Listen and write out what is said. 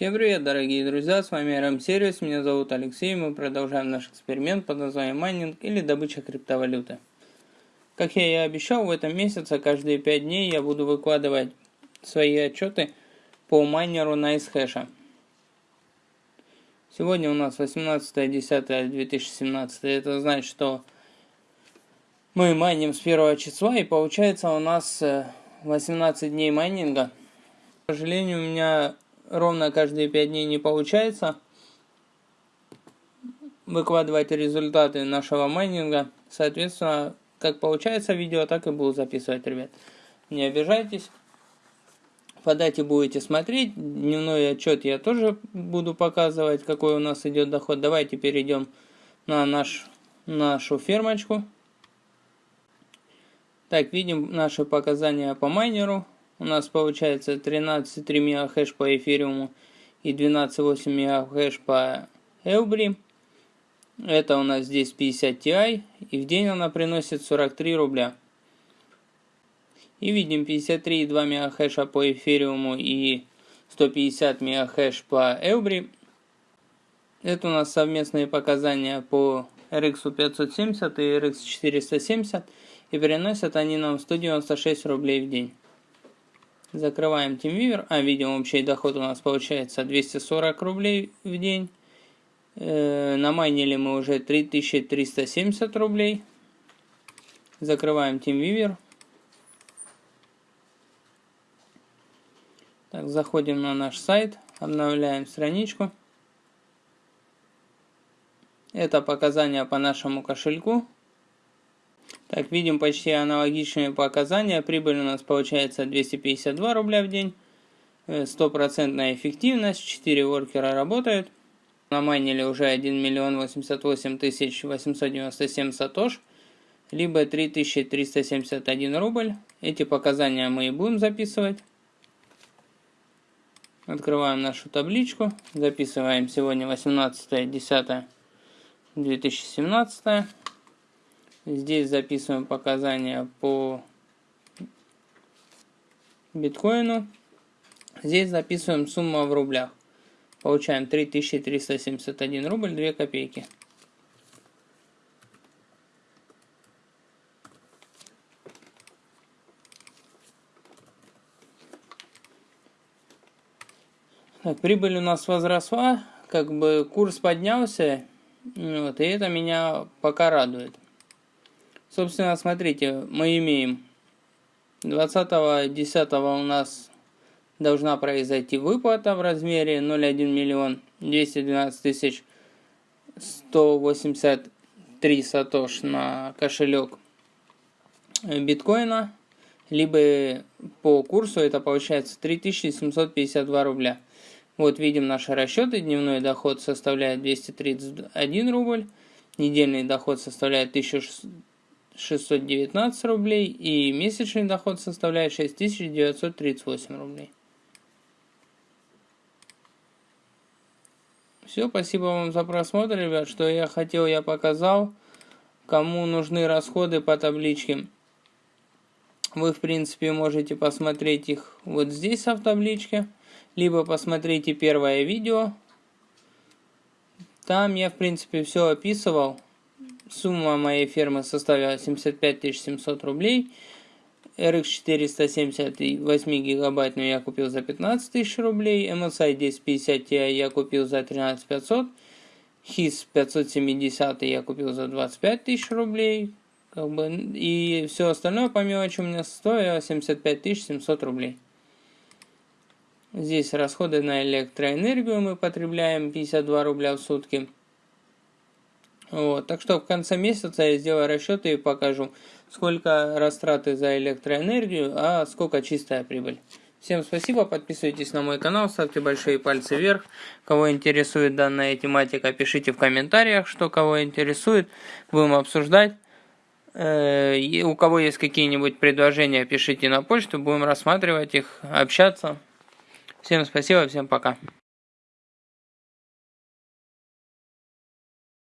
Всем привет, дорогие друзья, с вами RM Сервис, меня зовут Алексей, мы продолжаем наш эксперимент под названием майнинг или добыча криптовалюты. Как я и обещал, в этом месяце каждые 5 дней я буду выкладывать свои отчеты по майнеру на Nicehash. Сегодня у нас 18.10.2017, это значит, что мы майним с первого числа и получается у нас 18 э, дней майнинга. К сожалению, у меня ровно каждые 5 дней не получается выкладывать результаты нашего майнинга. Соответственно, как получается видео, так и буду записывать, ребят. Не обижайтесь. По дате будете смотреть. Дневной отчет я тоже буду показывать, какой у нас идет доход. Давайте перейдем на наш, нашу фермочку. Так, видим наши показания по майнеру у нас получается 13,3 мегахэш по эфириуму и 12,8 мегахэш по Эубри. Это у нас здесь 50 Ti, и в день она приносит 43 рубля. И видим 53,2 мегахэша по эфириуму и 150 мегахэш по Эубри. Это у нас совместные показания по RX 570 и RX 470, и приносят они нам 196 рублей в день. Закрываем TeamViewer. А, видим, общий доход у нас получается 240 рублей в день. Э, намайнили мы уже 3370 рублей. Закрываем TeamViewer. Так, заходим на наш сайт, обновляем страничку. Это показания по нашему кошельку. Так, видим почти аналогичные показания. Прибыль у нас получается 252 рубля в день. Э, стопроцентная эффективность, 4 воркера работают. Намайнили уже 1 миллион 88 тысяч 897 сатош, либо 3371 рубль. Эти показания мы и будем записывать. Открываем нашу табличку, записываем сегодня 18.10.2017. Здесь записываем показания по биткоину. Здесь записываем сумму в рублях. Получаем 3371 рубль 2 копейки. Так, прибыль у нас возросла, как бы курс поднялся, вот, и это меня пока радует. Собственно, смотрите, мы имеем 20.10 у нас должна произойти выплата в размере 0,1 миллион 212 тысяч 183 сатош на кошелек биткоина, либо по курсу это получается 3752 рубля. Вот видим наши расчеты. Дневной доход составляет 231 рубль. Недельный доход составляет 1600 619 рублей и месячный доход составляет 6938 рублей. Все, спасибо вам за просмотр, ребят. Что я хотел, я показал. Кому нужны расходы по табличке, вы, в принципе, можете посмотреть их вот здесь, в табличке. Либо посмотрите первое видео. Там я, в принципе, все описывал. Сумма моей фермы составила 75 700 рублей. RX 470 8 гигабайтную я купил за 15 тысяч рублей. MSI 1050 Ti я купил за 13 500. HIS 570 я купил за 25 тысяч рублей. Как бы, и все остальное по мелочи у меня стоило 75 700 рублей. Здесь расходы на электроэнергию мы потребляем 52 рубля в сутки. Вот, так что в конце месяца я сделаю расчеты и покажу, сколько растраты за электроэнергию, а сколько чистая прибыль. Всем спасибо, подписывайтесь на мой канал, ставьте большие пальцы вверх. Кого интересует данная тематика, пишите в комментариях, что кого интересует, будем обсуждать. Э, у кого есть какие-нибудь предложения, пишите на почту, будем рассматривать их, общаться. Всем спасибо, всем пока.